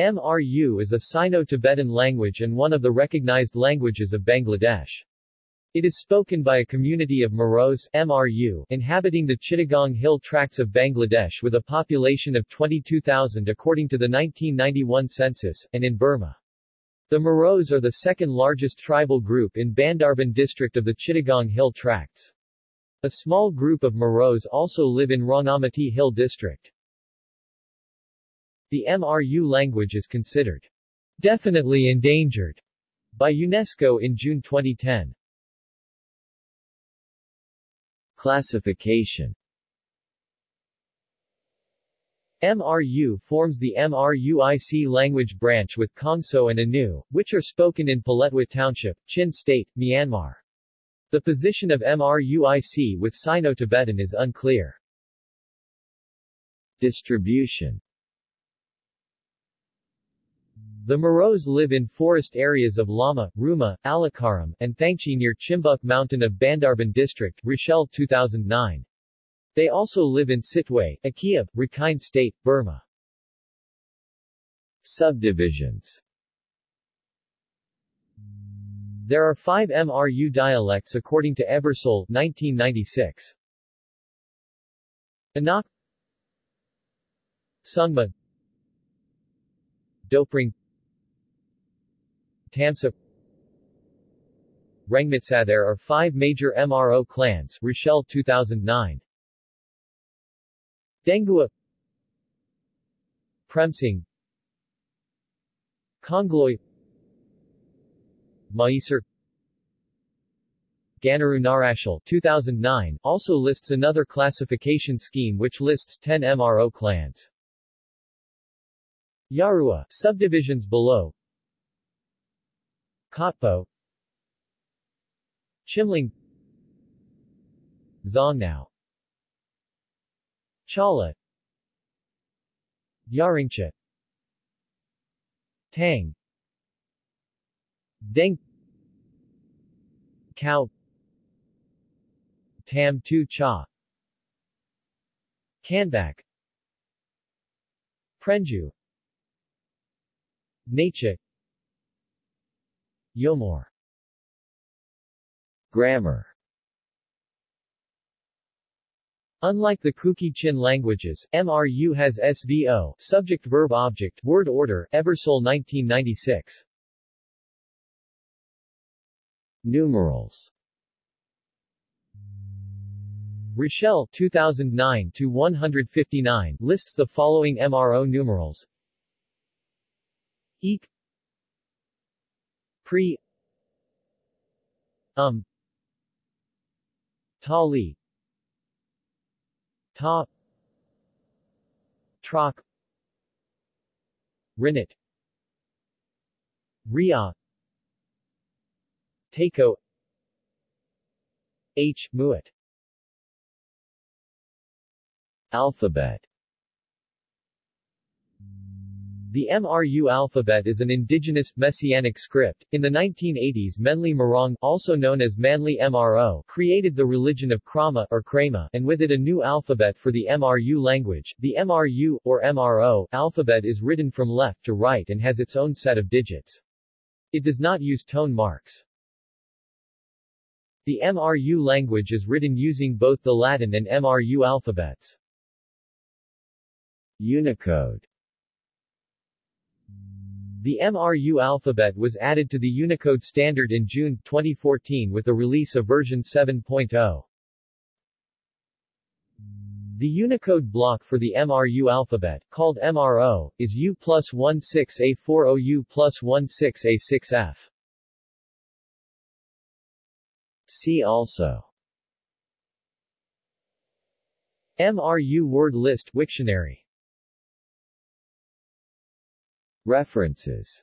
MRU is a Sino-Tibetan language and one of the recognized languages of Bangladesh. It is spoken by a community of Moros MRU inhabiting the Chittagong Hill tracts of Bangladesh with a population of 22,000 according to the 1991 census, and in Burma. The Moros are the second largest tribal group in Bandarban district of the Chittagong Hill tracts. A small group of Moros also live in Rangamati Hill district. The MRU language is considered definitely endangered by UNESCO in June 2010. Classification MRU forms the MRUIC language branch with Kongso and Anu, which are spoken in Paletwa Township, Chin State, Myanmar. The position of MRUIC with Sino-Tibetan is unclear. Distribution the Moros live in forest areas of Lama, Ruma, Alikadam, and Thangchi near Chimbuk Mountain of Bandarban District Rashel 2009. They also live in Sittwe, Akyab, Rakhine State, Burma. Subdivisions There are five MRU dialects according to Ebersole 1996. Anak Sungma Dopring Tamsa Rengmitsa There are five major MRO clans Rashel 2009 Dengua Premsing Kongloy Maisar Ganaru Narashal 2009 also lists another classification scheme which lists 10 MRO clans. Yarua subdivisions below Kotpo Chimling. Zongnao Chala. Yaringcha Tang. Deng. Cow Tam Tu Cha. Kanbak. Prenju. Nacha Yomor Grammar. Unlike the Kuki-Chin languages, MRU has SVO subject-verb-object word order Ebersole 1996. Numerals. Rashel 2009 to 159 lists the following MRO numerals. Eek Pre. Um. Tali. Ta. Troc Rinit. Ria. Takeo H. Muat Alphabet The MRU alphabet is an indigenous, messianic script. In the 1980s Menli Marong also known as Manly MRO created the religion of Krama or Krama and with it a new alphabet for the MRU language. The MRU, or MRO, alphabet is written from left to right and has its own set of digits. It does not use tone marks. The MRU language is written using both the Latin and MRU alphabets. Unicode the MRU alphabet was added to the Unicode standard in June 2014 with the release of version 7.0. The Unicode block for the MRU alphabet, called MRO, is U plus 16A40U plus 16A6F. See also MRU word list Wiktionary References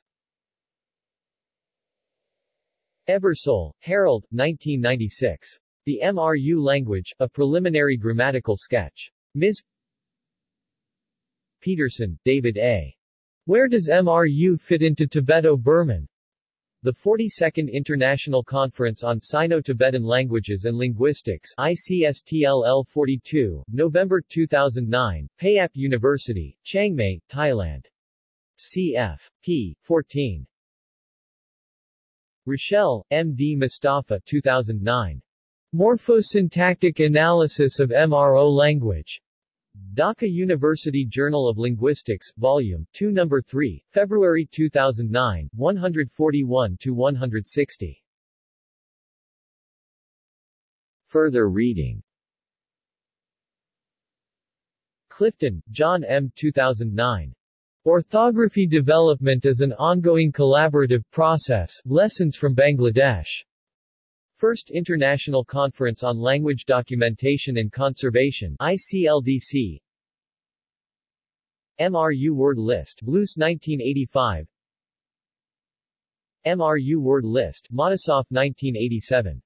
Ebersole, Harold, 1996. The MRU Language, A Preliminary Grammatical Sketch. Ms. Peterson, David A. Where does MRU fit into Tibeto-Burman? The 42nd International Conference on Sino-Tibetan Languages and Linguistics ICSTLL 42, November 2009, Payap University, Chiang Mai, Thailand. Cf. p. 14. Rashel, M. D. Mustafa 2009. Morphosyntactic Analysis of MRO Language. Dhaka University Journal of Linguistics, Volume 2 No. 3, February 2009, 141-160. Further reading Clifton, John M. 2009. Orthography Development is an ongoing collaborative process, Lessons from Bangladesh. First International Conference on Language Documentation and Conservation ICLDC MRU Word List Luce 1985 MRU Word List Matisoff 1987